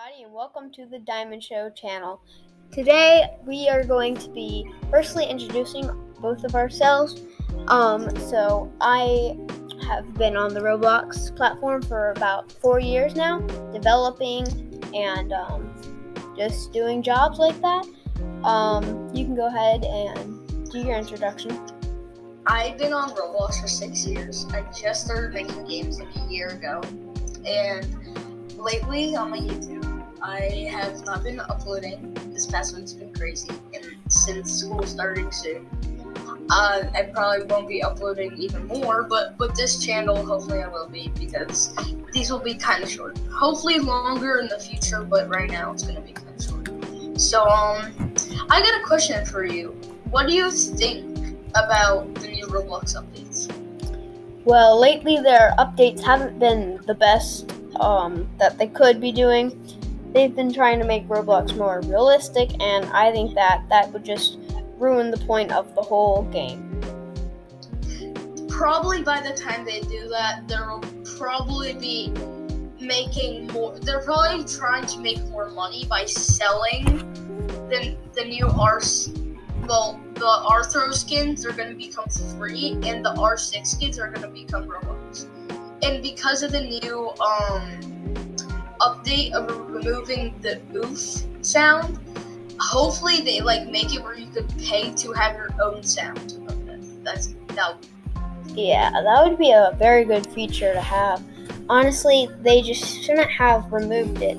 everybody, and welcome to the Diamond Show channel. Today, we are going to be firstly introducing both of ourselves. Um, so, I have been on the Roblox platform for about four years now, developing and um, just doing jobs like that. Um, you can go ahead and do your introduction. I've been on Roblox for six years. I just started making games like a year ago, and lately on my YouTube, I have not been uploading. This past week's been crazy, and since school starting soon, uh, I probably won't be uploading even more. But but this channel, hopefully, I will be because these will be kind of short. Hopefully, longer in the future, but right now it's gonna be kind of short. So um, I got a question for you. What do you think about the new Roblox updates? Well, lately their updates haven't been the best um, that they could be doing. They've been trying to make Roblox more realistic, and I think that that would just ruin the point of the whole game. Probably by the time they do that, there'll probably be making more. They're probably trying to make more money by selling the the new Rs. Well, the Rthro skins are going to become free, and the R6 skins are going to become Robux and because of the new um, update of removing the oof sound, hopefully they like make it where you could pay to have your own sound. That's that. Yeah, that would be a very good feature to have. Honestly, they just shouldn't have removed it.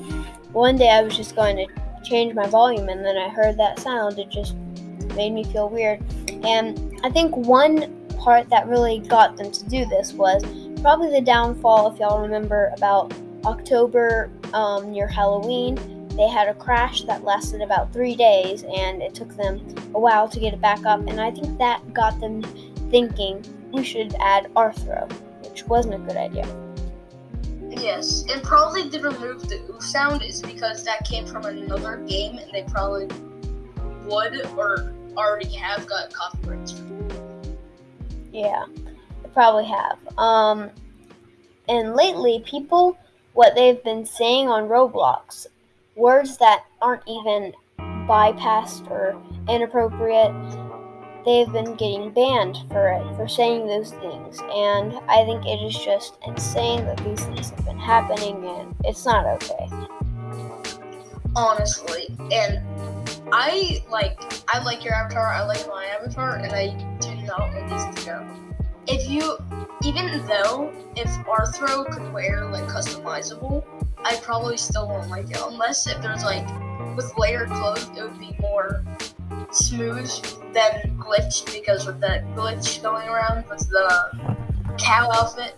One day I was just going to change my volume and then I heard that sound. It just made me feel weird. And I think one part that really got them to do this was probably the downfall, if y'all remember, about October um, near Halloween. They had a crash that lasted about three days, and it took them a while to get it back up. And I think that got them thinking we should add Rthro, which wasn't a good idea. Yes, and probably they removed the oof sound is because that came from another game, and they probably would or already have got copyrights. Yeah they probably have. Um, and lately, people, what they've been saying on Roblox, words that aren't even bypassed or inappropriate, they've been getting banned for it, for saying those things. And I think it is just insane that these things have been happening, and it's not okay. Honestly, and I like I like your avatar, I like my avatar, and I do not want these to go if you, even though if Rthro could wear like customizable, I probably still won't like it unless if there's like with layered clothes, it would be more smooth than glitched because with that glitch going around with the cow outfit,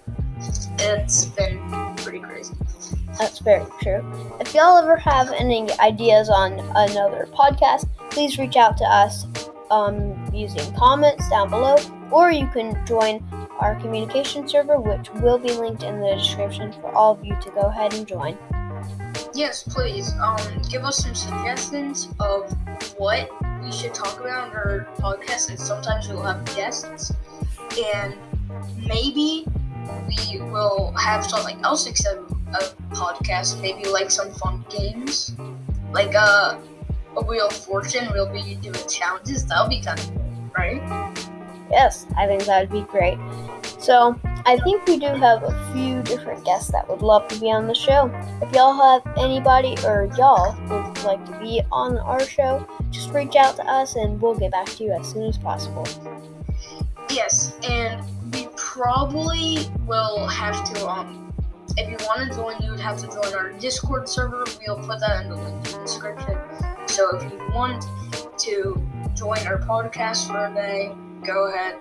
it's been pretty crazy. That's very true. If y'all ever have any ideas on another podcast, please reach out to us um, using comments down below, or you can join our communication server, which will be linked in the description for all of you to go ahead and join. Yes, please. Um, give us some suggestions of what we should talk about in our podcast, and sometimes we'll have guests, and maybe we will have something else except a podcast. Maybe like some fun games, like uh a Wheel of Fortune, we'll be doing challenges. That'll be kind of cool, right? Yes, I think that would be great. So, I think we do have a few different guests that would love to be on the show. If y'all have anybody or y'all would like to be on our show, just reach out to us and we'll get back to you as soon as possible. Yes, and we probably will have to um if you want to join, you would have to join our Discord server. We'll put that in the link in the description. So if you want to join our podcast for a day, go ahead.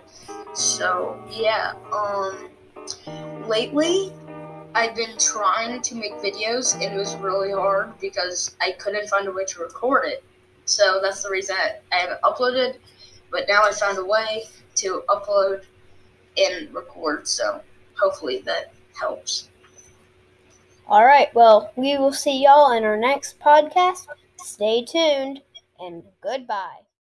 So yeah, um, lately I've been trying to make videos and it was really hard because I couldn't find a way to record it. So that's the reason I haven't uploaded. But now I found a way to upload and record. So hopefully that helps. All right. Well, we will see y'all in our next podcast. Stay tuned and goodbye.